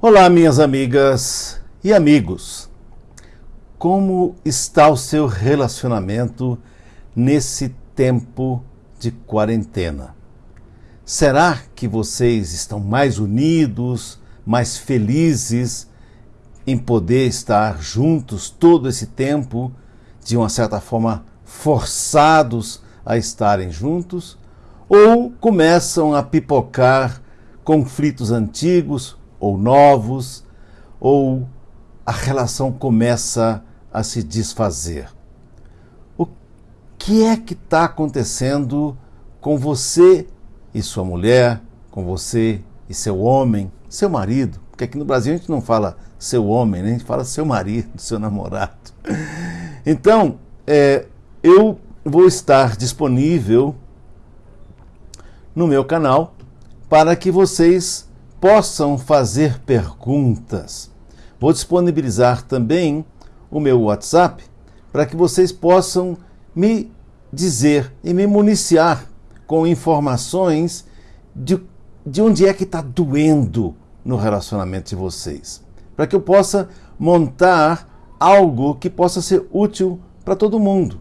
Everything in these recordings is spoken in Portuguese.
Olá, minhas amigas e amigos. Como está o seu relacionamento nesse tempo de quarentena? Será que vocês estão mais unidos, mais felizes em poder estar juntos todo esse tempo, de uma certa forma forçados a estarem juntos? Ou começam a pipocar conflitos antigos ou novos, ou a relação começa a se desfazer? O que é que está acontecendo com você e sua mulher, com você e seu homem, seu marido? Porque aqui no Brasil a gente não fala seu homem, né? a gente fala seu marido, seu namorado. Então, é, eu vou estar disponível no meu canal para que vocês possam fazer perguntas. Vou disponibilizar também o meu WhatsApp para que vocês possam me dizer e me municiar com informações de, de onde é que está doendo no relacionamento de vocês. Para que eu possa montar algo que possa ser útil para todo mundo.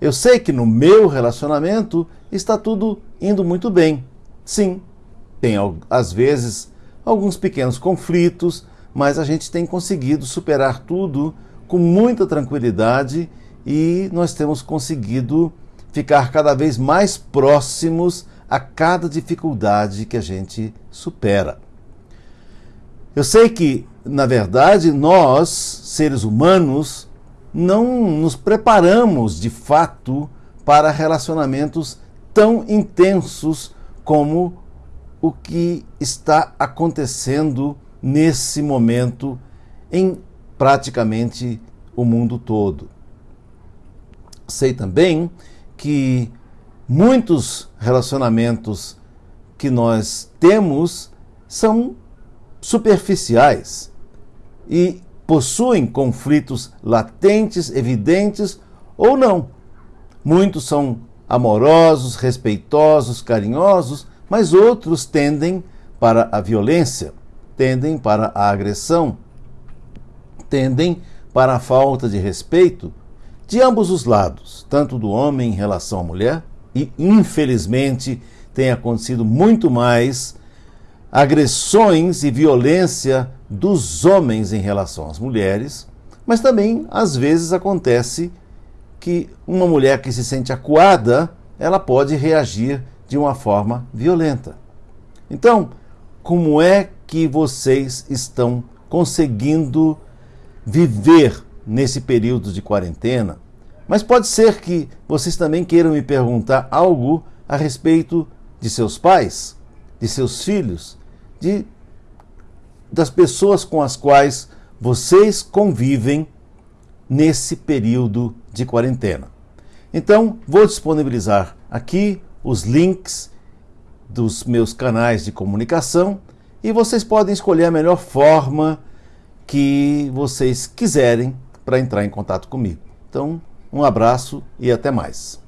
Eu sei que no meu relacionamento está tudo indo muito bem. Sim, tem às vezes alguns pequenos conflitos, mas a gente tem conseguido superar tudo com muita tranquilidade e nós temos conseguido ficar cada vez mais próximos a cada dificuldade que a gente supera. Eu sei que, na verdade, nós, seres humanos, não nos preparamos de fato para relacionamentos tão intensos como o que está acontecendo nesse momento em praticamente o mundo todo. Sei também que muitos relacionamentos que nós temos são superficiais e possuem conflitos latentes, evidentes ou não. Muitos são amorosos, respeitosos, carinhosos, mas outros tendem para a violência, tendem para a agressão, tendem para a falta de respeito de ambos os lados, tanto do homem em relação à mulher, e infelizmente tem acontecido muito mais agressões e violência dos homens em relação às mulheres, mas também às vezes acontece que uma mulher que se sente acuada, ela pode reagir de uma forma violenta. Então, como é que vocês estão conseguindo viver nesse período de quarentena? Mas pode ser que vocês também queiram me perguntar algo a respeito de seus pais, de seus filhos, de das pessoas com as quais vocês convivem nesse período de quarentena. Então, vou disponibilizar aqui os links dos meus canais de comunicação e vocês podem escolher a melhor forma que vocês quiserem para entrar em contato comigo. Então, um abraço e até mais.